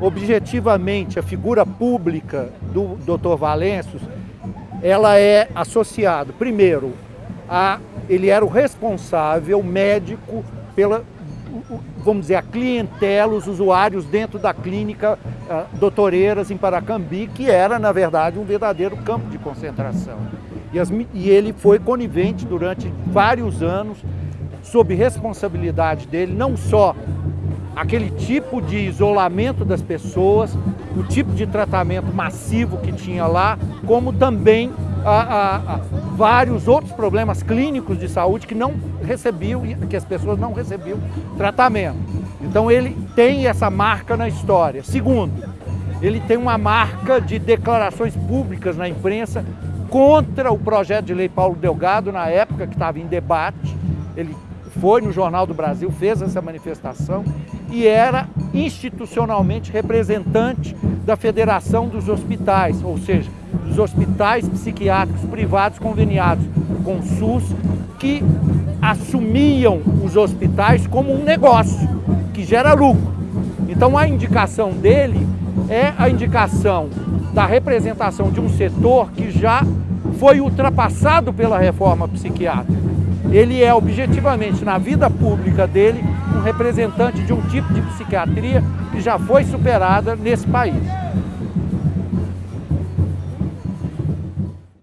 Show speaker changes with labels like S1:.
S1: objetivamente, a figura pública do Dr. Valenços, ela é associada, primeiro, a ele era o responsável médico pela, vamos dizer, a clientela, os usuários dentro da clínica uh, Doutoreiras em Paracambi, que era, na verdade, um verdadeiro campo de concentração. E, as, e ele foi conivente durante vários anos, sob responsabilidade dele, não só aquele tipo de isolamento das pessoas, o tipo de tratamento massivo que tinha lá, como também a, a, a vários outros problemas clínicos de saúde que não recebiam, que as pessoas não recebiam tratamento. Então ele tem essa marca na história. Segundo, ele tem uma marca de declarações públicas na imprensa contra o projeto de lei Paulo Delgado, na época que estava em debate. Ele foi no Jornal do Brasil, fez essa manifestação e era institucionalmente representante da Federação dos Hospitais, ou seja, dos hospitais psiquiátricos privados conveniados com o SUS, que assumiam os hospitais como um negócio que gera lucro. Então a indicação dele é a indicação da representação de um setor que já foi ultrapassado pela reforma psiquiátrica. Ele é objetivamente, na vida pública dele, um representante de um tipo de psiquiatria que já foi superada nesse país.